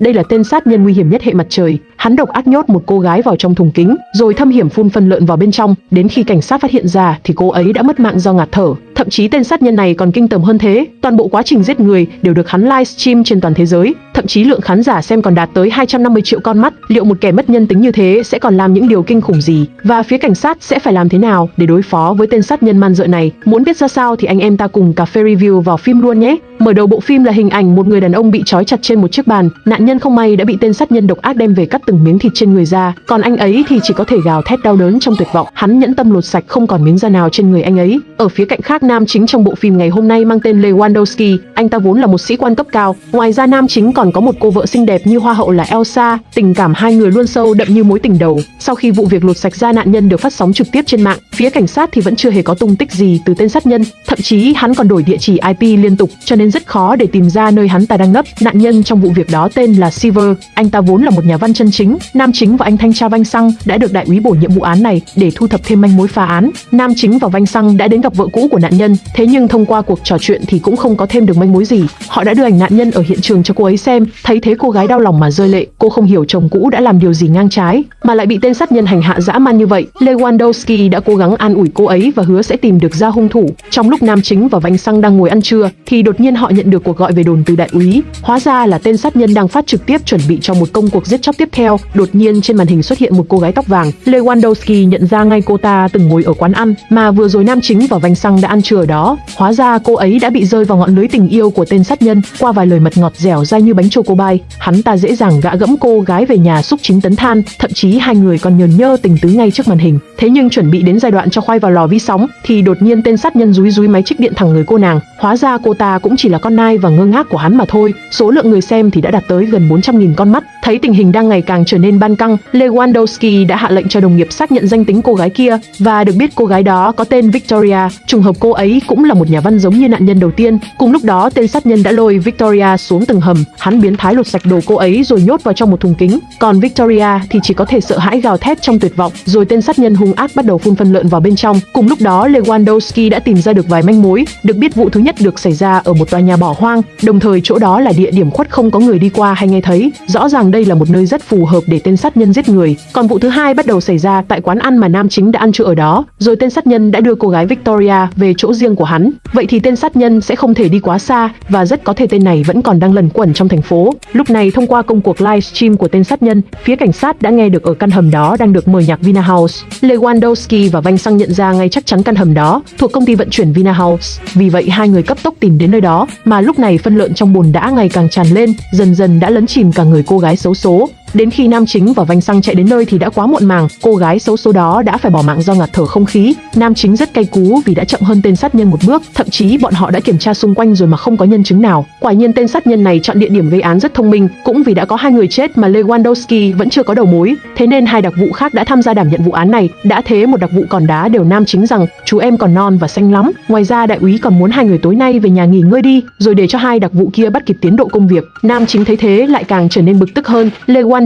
đây là tên sát nhân nguy hiểm nhất hệ mặt trời. Hắn độc ác nhốt một cô gái vào trong thùng kính, rồi thâm hiểm phun phân lợn vào bên trong. Đến khi cảnh sát phát hiện ra thì cô ấy đã mất mạng do ngạt thở. Thậm chí tên sát nhân này còn kinh tởm hơn thế, toàn bộ quá trình giết người đều được hắn livestream trên toàn thế giới. Thậm chí lượng khán giả xem còn đạt tới 250 triệu con mắt. Liệu một kẻ mất nhân tính như thế sẽ còn làm những điều kinh khủng gì? Và phía cảnh sát sẽ phải làm thế nào để đối phó với tên sát nhân man dợ này? Muốn biết ra sao thì anh em ta cùng cà phê review vào phim luôn nhé. Mở đầu bộ phim là hình ảnh một người đàn ông bị trói chặt trên một chiếc bàn, nạn nhân không may đã bị tên sát nhân độc ác đem về cắt từng miếng thịt trên người ra, còn anh ấy thì chỉ có thể gào thét đau đớn trong tuyệt vọng. Hắn nhẫn tâm lột sạch không còn miếng da nào trên người anh ấy. Ở phía cạnh khác nam chính trong bộ phim ngày hôm nay mang tên Lewandowski, anh ta vốn là một sĩ quan cấp cao. Ngoài ra nam chính còn có một cô vợ xinh đẹp như hoa hậu là Elsa, tình cảm hai người luôn sâu đậm như mối tình đầu. Sau khi vụ việc lột sạch da nạn nhân được phát sóng trực tiếp trên mạng, phía cảnh sát thì vẫn chưa hề có tung tích gì từ tên sát nhân, thậm chí hắn còn đổi địa chỉ IP liên tục, cho nên rất khó để tìm ra nơi hắn ta đang nấp. Nạn nhân trong vụ việc đó tên là Silver, anh ta vốn là một nhà văn chân chính. Nam chính và anh thanh tra Vanh Xăng đã được đại úy bổ nhiệm vụ án này để thu thập thêm manh mối phá án. Nam chính và Vanh Xăng đã đến gặp vợ cũ của nạn nhân, thế nhưng thông qua cuộc trò chuyện thì cũng không có thêm được manh mối gì. Họ đã đưa ảnh nạn nhân ở hiện trường cho cô ấy xem, thấy thế cô gái đau lòng mà rơi lệ. Cô không hiểu chồng cũ đã làm điều gì ngang trái, mà lại bị tên sát nhân hành hạ dã man như vậy. Lewandowski đã cố gắng an ủi cô ấy và hứa sẽ tìm được ra hung thủ. Trong lúc nam chính và Vanh Xăng đang ngồi ăn trưa, thì đột nhiên họ nhận được cuộc gọi về đồn từ đại úy. Hóa ra là tên sát nhân đang phát trực tiếp chuẩn bị cho một công cuộc giết chóc tiếp theo. Đột nhiên trên màn hình xuất hiện một cô gái tóc vàng. Lewandowski nhận ra ngay cô ta từng ngồi ở quán ăn mà vừa rồi nam chính và Vanh Xăng đã ăn trưa ở đó. Hóa ra cô ấy đã bị rơi vào ngọn lưới tình yêu của tên sát nhân qua vài lời mật ngọt dẻo dai như bánh chocolate. Hắn ta dễ dàng gã gẫm cô gái về nhà xúc chín tấn than, thậm chí hai người còn nhờn nhơ tình tứ ngay trước màn hình. Thế nhưng chuẩn bị đến giai đoạn cho khoai vào lò vi sóng, thì đột nhiên tên sát nhân rúi rúi máy trích điện thẳng người cô nàng. Hóa ra cô ta cũng chỉ là con nai và ngơ ngác của hắn mà thôi. Số lượng người xem thì đã đạt tới gần 400.000 con mắt. Thấy tình hình đang ngày càng trở nên ban căng, Lewandowski đã hạ lệnh cho đồng nghiệp xác nhận danh tính cô gái kia và được biết cô gái đó có tên Victoria. Trùng hợp cô ấy cũng là một nhà văn giống như nạn nhân đầu tiên. Cùng lúc đó, tên sát nhân đã lôi Victoria xuống tầng hầm. Hắn biến thái lột sạch đồ cô ấy rồi nhốt vào trong một thùng kính. Còn Victoria thì chỉ có thể sợ hãi gào thét trong tuyệt vọng. Rồi tên sát nhân hung ác bắt đầu phun phân lợn vào bên trong. Cùng lúc đó, Lewandowski đã tìm ra được vài manh mối. Được biết vụ thứ nhất được xảy ra ở một tòa nhà bỏ hoang, đồng thời chỗ đó là địa điểm khuất không có người đi qua hay nghe thấy. Rõ ràng đây là một nơi rất phù hợp để tên sát nhân giết người. Còn vụ thứ hai bắt đầu xảy ra tại quán ăn mà nam chính đã ăn trưa ở đó, rồi tên sát nhân đã đưa cô gái Victoria về chỗ riêng của hắn. Vậy thì tên sát nhân sẽ không thể đi quá xa và rất có thể tên này vẫn còn đang lẩn quẩn trong thành phố. Lúc này thông qua công cuộc livestream của tên sát nhân, phía cảnh sát đã nghe được ở căn hầm đó đang được mời nhạc Vina House. Lewandowski và Vanh sang nhận ra ngay chắc chắn căn hầm đó thuộc công ty vận chuyển Vina House. Vì vậy hai người cấp tốc tìm đến nơi đó, mà lúc này phân lợn trong bồn đã ngày càng tràn lên, dần dần đã lấn chìm cả người cô gái xấu số. Đến khi nam chính và Vanh Xăng chạy đến nơi thì đã quá muộn màng, cô gái xấu số đó đã phải bỏ mạng do ngạt thở không khí. Nam chính rất cay cú vì đã chậm hơn tên sát nhân một bước, thậm chí bọn họ đã kiểm tra xung quanh rồi mà không có nhân chứng nào. Quả nhiên tên sát nhân này chọn địa điểm gây án rất thông minh, cũng vì đã có hai người chết mà Lewandowski vẫn chưa có đầu mối, thế nên hai đặc vụ khác đã tham gia đảm nhận vụ án này. Đã thế một đặc vụ còn đá đều nam chính rằng chú em còn non và xanh lắm. Ngoài ra đại úy còn muốn hai người tối nay về nhà nghỉ ngơi đi, rồi để cho hai đặc vụ kia bắt kịp tiến độ công việc. Nam chính thấy thế lại càng trở nên bực tức hơn. Lewandowski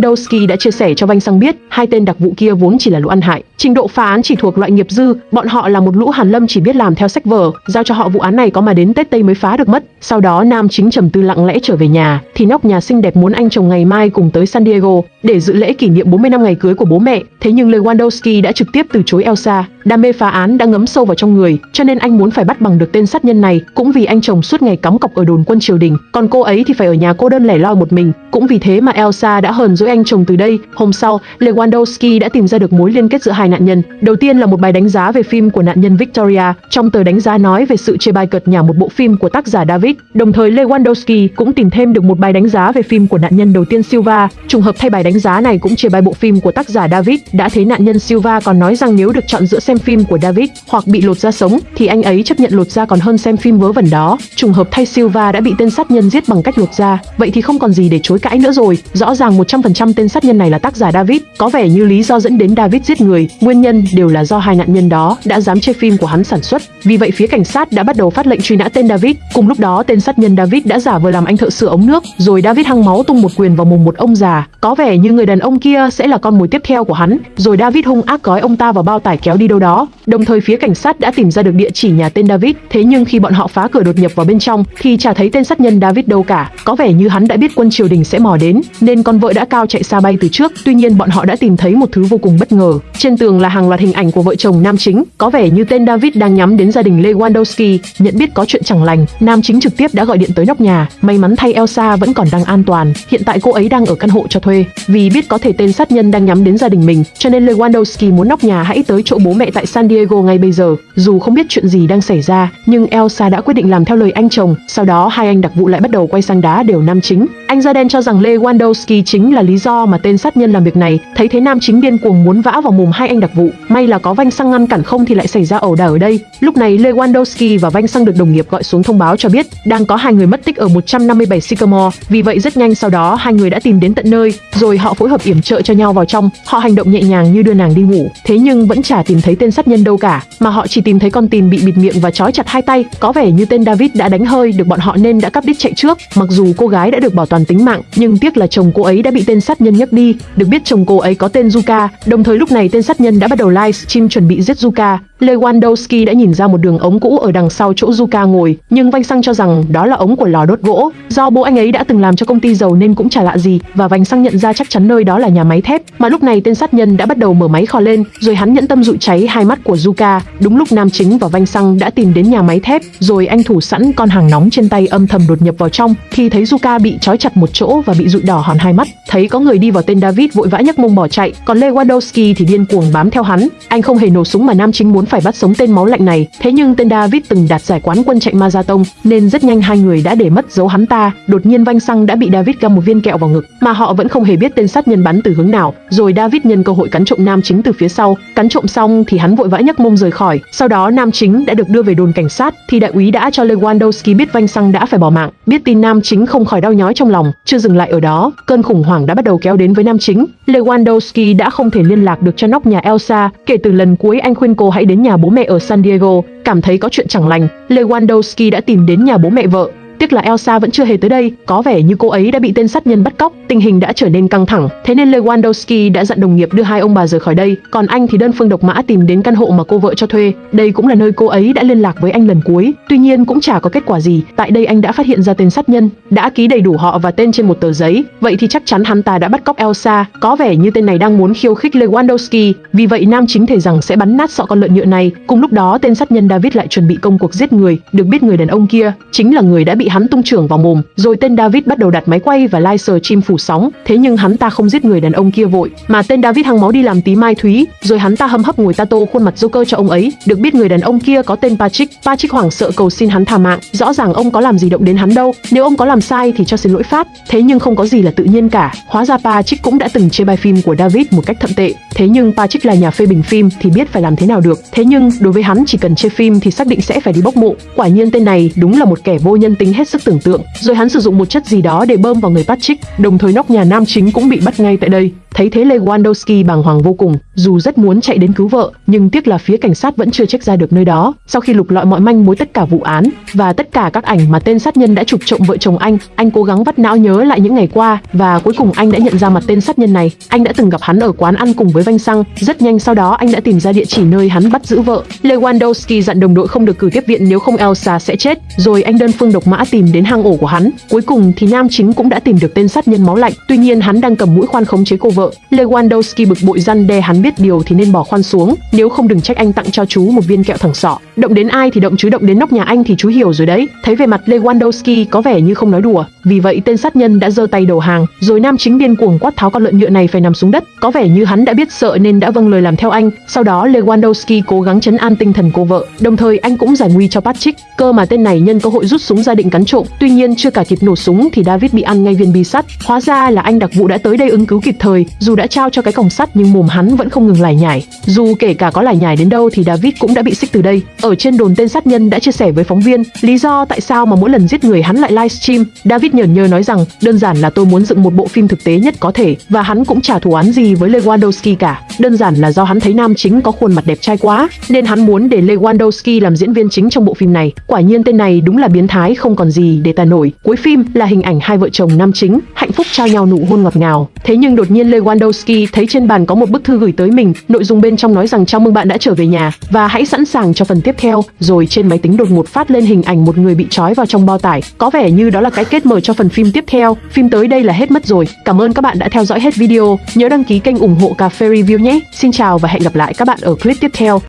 đã chia sẻ cho Vanh Sang biết, hai tên đặc vụ kia vốn chỉ là lũ ăn hại, trình độ phá án chỉ thuộc loại nghiệp dư, bọn họ là một lũ hàn lâm chỉ biết làm theo sách vở, giao cho họ vụ án này có mà đến Tết Tây mới phá được mất. Sau đó nam chính trầm tư lặng lẽ trở về nhà, thì nóc nhà xinh đẹp muốn anh chồng ngày mai cùng tới San Diego để dự lễ kỷ niệm 40 năm ngày cưới của bố mẹ. Thế nhưng Lewandowski đã trực tiếp từ chối Elsa, đam mê phá án đã ngấm sâu vào trong người, cho nên anh muốn phải bắt bằng được tên sát nhân này, cũng vì anh chồng suốt ngày cắm cọc ở đồn quân triều đình, còn cô ấy thì phải ở nhà cô đơn lẻ loi một mình, cũng vì thế mà Elsa đã hờn dỗi anh chồng từ đây. Hôm sau, Lewandowski đã tìm ra được mối liên kết giữa hai nạn nhân. Đầu tiên là một bài đánh giá về phim của nạn nhân Victoria. Trong tờ đánh giá nói về sự chê bai cợt nhả một bộ phim của tác giả David. Đồng thời, Lewandowski cũng tìm thêm được một bài đánh giá về phim của nạn nhân đầu tiên Silva. Trùng hợp thay bài đánh giá này cũng chê bai bộ phim của tác giả David. Đã thấy nạn nhân Silva còn nói rằng nếu được chọn giữa xem phim của David hoặc bị lột da sống, thì anh ấy chấp nhận lột da còn hơn xem phim vớ vẩn đó. Trùng hợp thay Silva đã bị tên sát nhân giết bằng cách lột da. Vậy thì không còn gì để chối cãi nữa rồi. Rõ ràng 100% tên sát nhân này là tác giả David. Có vẻ như lý do dẫn đến David giết người nguyên nhân đều là do hai nạn nhân đó đã dám chê phim của hắn sản xuất. Vì vậy phía cảnh sát đã bắt đầu phát lệnh truy nã tên David. Cùng lúc đó tên sát nhân David đã giả vờ làm anh thợ sửa ống nước, rồi David hăng máu tung một quyền vào mồm một ông già, có vẻ như người đàn ông kia sẽ là con mồi tiếp theo của hắn. Rồi David hung ác gói ông ta vào bao tải kéo đi đâu đó. Đồng thời phía cảnh sát đã tìm ra được địa chỉ nhà tên David. Thế nhưng khi bọn họ phá cửa đột nhập vào bên trong thì chả thấy tên sát nhân David đâu cả. Có vẻ như hắn đã biết quân triều đình sẽ mò đến, nên con vợ đã cao chạy xa bay từ trước. Tuy nhiên bọn họ đã tìm thấy một thứ vô cùng bất ngờ. Trên tường là hàng loạt hình ảnh của vợ chồng nam chính, có vẻ như tên David đang nhắm đến gia đình Lewandowski. Nhận biết có chuyện chẳng lành, nam chính trực tiếp đã gọi điện tới nóc nhà. May mắn thay Elsa vẫn còn đang an toàn. Hiện tại cô ấy đang ở căn hộ cho thuê. Vì biết có thể tên sát nhân đang nhắm đến gia đình mình, cho nên Lewandowski muốn nóc nhà hãy tới chỗ bố mẹ tại San Diego ngay bây giờ. Dù không biết chuyện gì đang xảy ra, nhưng Elsa đã quyết định làm theo lời anh chồng. Sau đó hai anh đặc vụ lại bắt đầu quay sang đá đều nam chính. Anh da đen cho rằng Lewandowski chính là lý do mà tên sát nhân làm việc này. Thấy thế nam chính điên cuồng muốn vã vào mồm hai anh đặc vụ. May là có vanh xăng ngăn cản không thì lại xảy ra ẩu đả ở đây. Lúc này Lewandowski và vanh xăng được đồng nghiệp gọi xuống thông báo cho biết đang có hai người mất tích ở 157 Sycamore. Vì vậy rất nhanh sau đó hai người đã tìm đến tận nơi, rồi họ phối hợp yểm trợ cho nhau vào trong. Họ hành động nhẹ nhàng như đưa nàng đi ngủ. Thế nhưng vẫn chả tìm thấy tên sát nhân đâu cả, mà họ chỉ tìm thấy con tin bị bịt miệng và trói chặt hai tay. Có vẻ như tên David đã đánh hơi được bọn họ nên đã cắp đích chạy trước. Mặc dù cô gái đã được bảo toàn tính mạng, nhưng tiếc là chồng cô ấy đã bị tên sát nhân nhấc đi. Được biết chồng cô ấy có tên Zuka. Đồng thời lúc này tên sát nhân đã bắt đầu livestream chuẩn bị giết Zuka. Lewandowski đã nhìn ra một đường ống cũ ở đằng sau chỗ Zuka ngồi, nhưng Vanh Sang cho rằng đó là ống của lò đốt gỗ. Do bố anh ấy đã từng làm cho công ty dầu nên cũng chả lạ gì, và Vanh Sang nhận ra chắc chắn nơi đó là nhà máy thép. Mà lúc này tên sát nhân đã bắt đầu mở máy kho lên, rồi hắn nhẫn tâm dụ cháy hai mắt của Zuka. Đúng lúc nam chính và Vanh Sang đã tìm đến nhà máy thép, rồi anh thủ sẵn con hàng nóng trên tay âm thầm đột nhập vào trong. Khi thấy Zuka bị trói chặt một chỗ và bị dụi đỏ hòn hai mắt, thấy có người đi vào tên David vội vã nhấc mông bỏ chạy, còn Lewandowski thì điên cuồng bám theo hắn. Anh không hề nổ súng mà nam chính muốn phải bắt sống tên máu lạnh này. Thế nhưng tên David từng đạt giải quán quân chạy Marathon nên rất nhanh hai người đã để mất dấu hắn ta. Đột nhiên Vanh Xăng đã bị David găm một viên kẹo vào ngực, mà họ vẫn không hề biết tên sát nhân bắn từ hướng nào. Rồi David nhân cơ hội cắn trộm nam chính từ phía sau. Cắn trộm xong thì hắn vội vã nhấc mông rời khỏi. Sau đó nam chính đã được đưa về đồn cảnh sát thì đại úy đã cho Lewandowski biết Vanh Xăng đã phải bỏ mạng. Biết tin nam chính không khỏi đau nhói trong lòng, chưa dừng lại ở đó, cơn khủng hoảng đã bắt đầu kéo đến với nam chính. Lewandowski đã không thể liên lạc được cho nóc nhà Elsa. Kể từ lần cuối anh khuyên cô hãy đến nhà bố mẹ ở San Diego, cảm thấy có chuyện chẳng lành, Lewandowski đã tìm đến nhà bố mẹ vợ. Tiếc là Elsa vẫn chưa hề tới đây, có vẻ như cô ấy đã bị tên sát nhân bắt cóc, tình hình đã trở nên căng thẳng, thế nên Lewandowski đã dặn đồng nghiệp đưa hai ông bà rời khỏi đây, còn anh thì đơn phương độc mã tìm đến căn hộ mà cô vợ cho thuê. Đây cũng là nơi cô ấy đã liên lạc với anh lần cuối, tuy nhiên cũng chả có kết quả gì. Tại đây anh đã phát hiện ra tên sát nhân, đã ký đầy đủ họ và tên trên một tờ giấy, vậy thì chắc chắn hắn ta đã bắt cóc Elsa, có vẻ như tên này đang muốn khiêu khích Lewandowski, vì vậy nam chính thể rằng sẽ bắn nát sọ con lợn nhựa này. Cùng lúc đó tên sát nhân David lại chuẩn bị công cuộc giết người, được biết người đàn ông kia chính là người đã bị hắn tung trưởng vào mồm, rồi tên David bắt đầu đặt máy quay và lai sờ chim phủ sóng. Thế nhưng hắn ta không giết người đàn ông kia vội, mà tên David hăng máu đi làm tí mai thúy, rồi hắn ta hâm hấp ngồi tato khuôn mặt Joker cho ông ấy. Được biết người đàn ông kia có tên Patrick, Patrick hoảng sợ cầu xin hắn tha mạng. Rõ ràng ông có làm gì động đến hắn đâu, nếu ông có làm sai thì cho xin lỗi pháp. Thế nhưng không có gì là tự nhiên cả. Hóa ra Patrick cũng đã từng chê bai phim của David một cách thậm tệ. Thế nhưng Patrick là nhà phê bình phim thì biết phải làm thế nào được. Thế nhưng đối với hắn chỉ cần chê phim thì xác định sẽ phải đi bốc mộ. Quả nhiên tên này đúng là một kẻ vô nhân tính hết sức tưởng tượng. Rồi hắn sử dụng một chất gì đó để bơm vào người Patrick, đồng thời nóc nhà nam chính cũng bị bắt ngay tại đây. Thấy thế Lewandowski bàng hoàng vô cùng, dù rất muốn chạy đến cứu vợ, nhưng tiếc là phía cảnh sát vẫn chưa check ra được nơi đó. Sau khi lục lọi mọi manh mối tất cả vụ án và tất cả các ảnh mà tên sát nhân đã chụp trộm vợ chồng anh, anh cố gắng vắt não nhớ lại những ngày qua và cuối cùng anh đã nhận ra mặt tên sát nhân này. Anh đã từng gặp hắn ở quán ăn cùng với Vanh Xăng. Rất nhanh sau đó anh đã tìm ra địa chỉ nơi hắn bắt giữ vợ. Lewandowski dặn đồng đội không được cử tiếp viện nếu không Elsa sẽ chết. Rồi anh đơn phương độc mã tìm đến hang ổ của hắn. Cuối cùng thì nam chính cũng đã tìm được tên sát nhân máu lạnh. Tuy nhiên hắn đang cầm mũi khoan khống chế cô vợ. Lewandowski bực bội răn đe hắn biết điều thì nên bỏ khoan xuống, nếu không đừng trách anh tặng cho chú một viên kẹo thẳng sọ. Động đến ai thì động chứ động đến nóc nhà anh thì chú hiểu rồi đấy. Thấy về mặt Lewandowski có vẻ như không nói đùa, vì vậy tên sát nhân đã giơ tay đầu hàng, rồi nam chính điên cuồng quát tháo con lợn nhựa này phải nằm xuống đất. Có vẻ như hắn đã biết sợ nên đã vâng lời làm theo anh. Sau đó Lewandowski cố gắng chấn an tinh thần cô vợ, đồng thời anh cũng giải nguy cho Patrick. Cơ mà tên này nhân cơ hội rút súng ra định cắn trộm, tuy nhiên chưa cả kịp nổ súng thì David bị ăn ngay viên bi sắt. Hóa ra là anh đặc vụ đã tới đây ứng cứu kịp thời, dù đã trao cho cái còng sắt nhưng mồm hắn vẫn không ngừng lải nhải. Dù kể cả có lải nhải đến đâu thì David cũng đã bị xích từ đây. Ở trên đồn tên sát nhân đã chia sẻ với phóng viên lý do tại sao mà mỗi lần giết người hắn lại livestream. David Nhờn nhơ nói rằng đơn giản là tôi muốn dựng một bộ phim thực tế nhất có thể và hắn cũng chả thù án gì với Lewandowski cả. Đơn giản là do hắn thấy nam chính có khuôn mặt đẹp trai quá nên hắn muốn để Lewandowski làm diễn viên chính trong bộ phim này. Quả nhiên tên này đúng là biến thái không còn gì để tả nổi. Cuối phim là hình ảnh hai vợ chồng nam chính hạnh phúc trao nhau nụ hôn ngọt ngào. Thế nhưng đột nhiên Lewandowski thấy trên bàn có một bức thư gửi tới mình, nội dung bên trong nói rằng chào mừng bạn đã trở về nhà và hãy sẵn sàng cho phần tiếp theo. Rồi trên máy tính đột ngột phát lên hình ảnh một người bị trói vào trong bao tải. Có vẻ như đó là cái kết mở cho phần phim tiếp theo. Phim tới đây là hết mất rồi. Cảm ơn các bạn đã theo dõi hết video. Nhớ đăng ký kênh ủng hộ cà phê review nhé. Xin chào và hẹn gặp lại các bạn ở clip tiếp theo.